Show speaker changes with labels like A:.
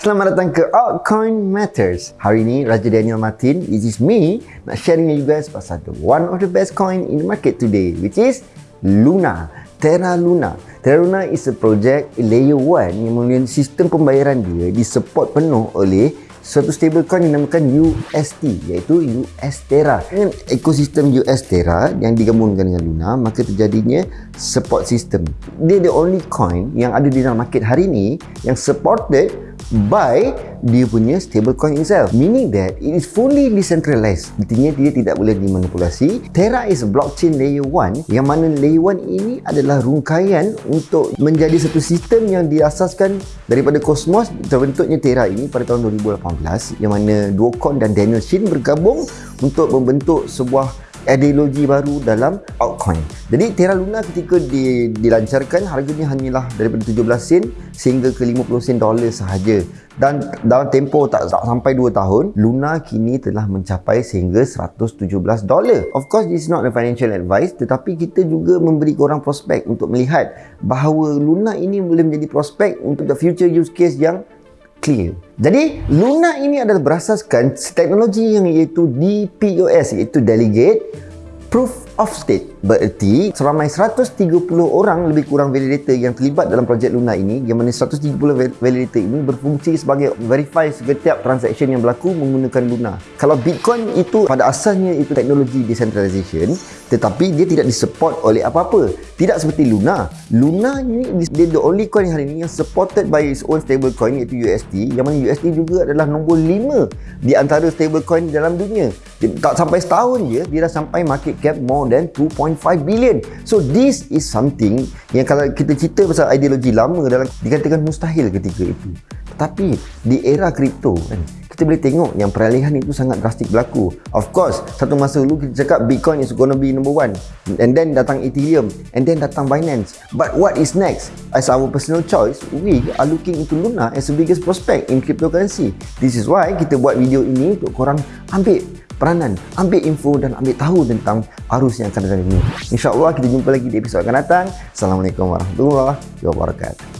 A: Selamat datang ke Altcoin Matters. Hari ini Raja Daniel Martin, it is me, nak share dengan you guys pasal the one of the best coin in the market today, which is Luna. Terra Luna. Terra Luna is a project layer 1 yang melalui sistem pembayaran dia disupport penuh oleh suatu stablecoin yang dinamakan UST iaitu US Terra. Dengan ekosistem US Terra yang digabungkan dengan Luna, maka terjadinya support system. Dia the only coin yang ada di dalam market hari ini yang supported by dia punya stablecoin itself. Meaning that it is fully decentralized. Artinya dia tidak boleh dimanipulasi. Terra is blockchain layer 1 yang mana layer 1 ini adalah rungkaian untuk menjadi satu sistem yang diasaskan daripada Cosmos terbentuknya Terra ini pada tahun 2018 yang mana Duocon dan Daniel Shin bergabung untuk membentuk sebuah ideologi baru dalam altcoin. Jadi Terra Luna ketika di, dilancarkan harganya hanyalah daripada 17 sen sehingga ke 50 sen dolar sahaja. Dan dalam tempoh tak, tak sampai 2 tahun, Luna kini telah mencapai sehingga 117 dolar. Of course this is not a financial advice tetapi kita juga memberi korang prospek untuk melihat bahawa Luna ini boleh menjadi prospek untuk the future use case yang clear. Jadi Luna ini adalah berasaskan teknologi yang iaitu DPoS iaitu Delegate Proof of State. Bererti seramai 130 orang lebih kurang validator yang terlibat dalam projek Luna ini yang mana 130 validator ini berfungsi sebagai verify setiap transaction yang berlaku menggunakan Luna. Kalau Bitcoin itu pada asasnya itu teknologi decentralization tetapi dia tidak disupport oleh apa-apa. Tidak seperti Luna. Luna ini dia the only coin hari ini yang supported by its own stable coin iaitu USD yang mana USD juga adalah nombor 5 di antara stable coin dalam dunia. Tak sampai setahun je dia dah sampai market cap more than 2.5 billion. So this is something yang kalau kita cerita pasal ideologi lama dalam dikatakan mustahil ketika itu. Tetapi di era kripto kan kita boleh tengok yang peralihan itu sangat drastik berlaku. Of course, satu masa dulu kita cakap Bitcoin is gonna be number one. And then datang Ethereum. And then datang Binance. But what is next? As our personal choice, we are looking into Luna as the biggest prospect in cryptocurrency. This is why kita buat video ini untuk korang ambil peranan, ambil info dan ambil tahu tentang arus yang akan datang ini. InsyaAllah kita jumpa lagi di episod akan datang. Assalamualaikum warahmatullahi wabarakatuh.